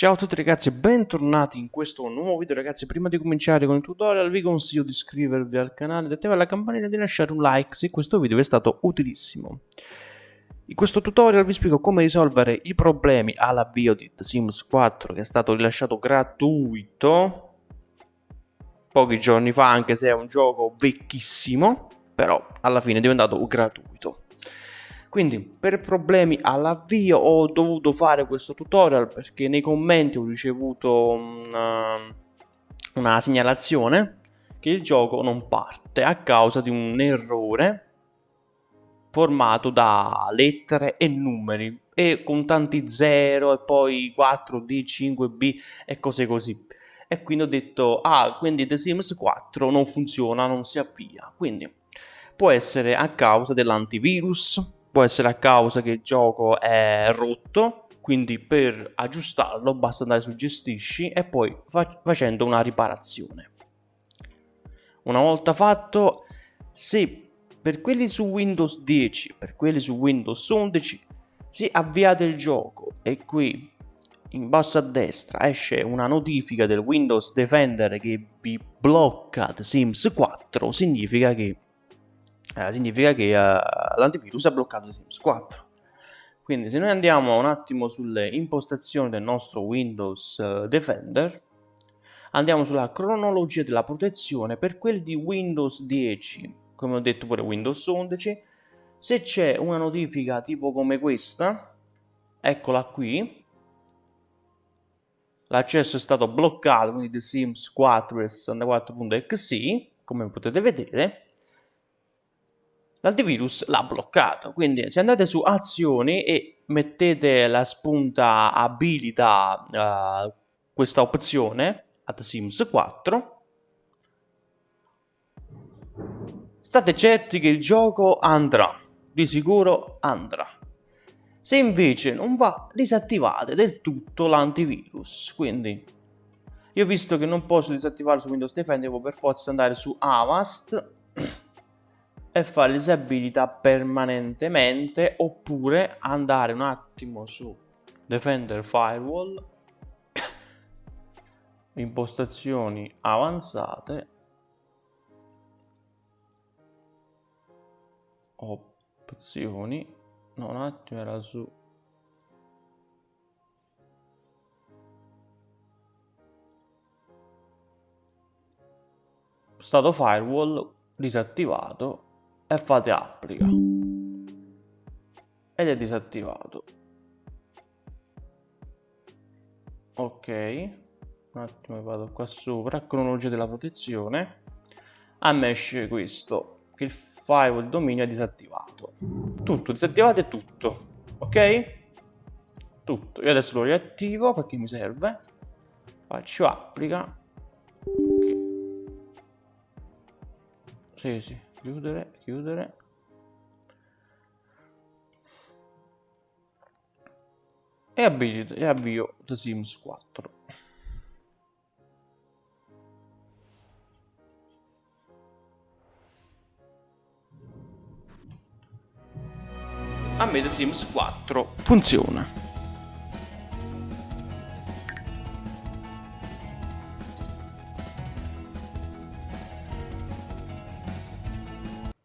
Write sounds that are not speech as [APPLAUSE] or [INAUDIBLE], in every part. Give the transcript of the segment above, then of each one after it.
Ciao a tutti ragazzi e bentornati in questo nuovo video ragazzi. Prima di cominciare con il tutorial vi consiglio di iscrivervi al canale di attivare la campanella e di lasciare un like se questo video vi è stato utilissimo. In questo tutorial vi spiego come risolvere i problemi all'avvio di The Sims 4 che è stato rilasciato gratuito pochi giorni fa anche se è un gioco vecchissimo però alla fine è diventato gratuito quindi per problemi all'avvio ho dovuto fare questo tutorial perché nei commenti ho ricevuto una, una segnalazione che il gioco non parte a causa di un errore formato da lettere e numeri e con tanti 0 e poi 4D, 5B e cose così. E quindi ho detto ah quindi The Sims 4 non funziona, non si avvia quindi può essere a causa dell'antivirus può essere a causa che il gioco è rotto quindi per aggiustarlo basta andare su gestisci e poi fa facendo una riparazione. Una volta fatto se per quelli su Windows 10 per quelli su Windows 11 se avviate il gioco e qui in basso a destra esce una notifica del Windows Defender che vi blocca The Sims 4 significa che eh, significa che uh, l'antivirus ha bloccato Sims 4. Quindi se noi andiamo un attimo sulle impostazioni del nostro Windows uh, Defender, andiamo sulla cronologia della protezione per quelli di Windows 10, come ho detto pure Windows 11, se c'è una notifica tipo come questa, eccola qui, l'accesso è stato bloccato, quindi The Sims 4 e 64.exe, come potete vedere, l'antivirus l'ha bloccato. Quindi se andate su azioni e mettete la spunta abilita uh, questa opzione ad Sims 4 state certi che il gioco andrà. Di sicuro andrà. Se invece non va disattivate del tutto l'antivirus. Quindi io visto che non posso disattivarlo su Windows Defender devo per forza andare su Avast [CLEARS THROAT] e fare disabilità permanentemente oppure andare un attimo su Defender Firewall [COUGHS] impostazioni avanzate opzioni no un attimo era su. Stato firewall disattivato e fate applica. Ed è disattivato. Ok un attimo vado qua sopra cronologia della protezione. A me esce questo che il firewall dominio è disattivato. Tutto disattivato è tutto ok? Tutto. Io adesso lo riattivo perché mi serve. Faccio applica. Ok. Sì sì chiudere, chiudere. E abilito e avvio The Sims 4. A me The Sims 4 funziona.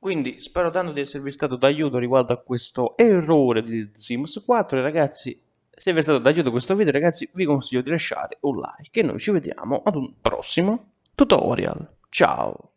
Quindi spero tanto di esservi stato d'aiuto riguardo a questo errore di Sims 4 e ragazzi se vi è stato d'aiuto questo video ragazzi vi consiglio di lasciare un like e noi ci vediamo ad un prossimo tutorial. Ciao!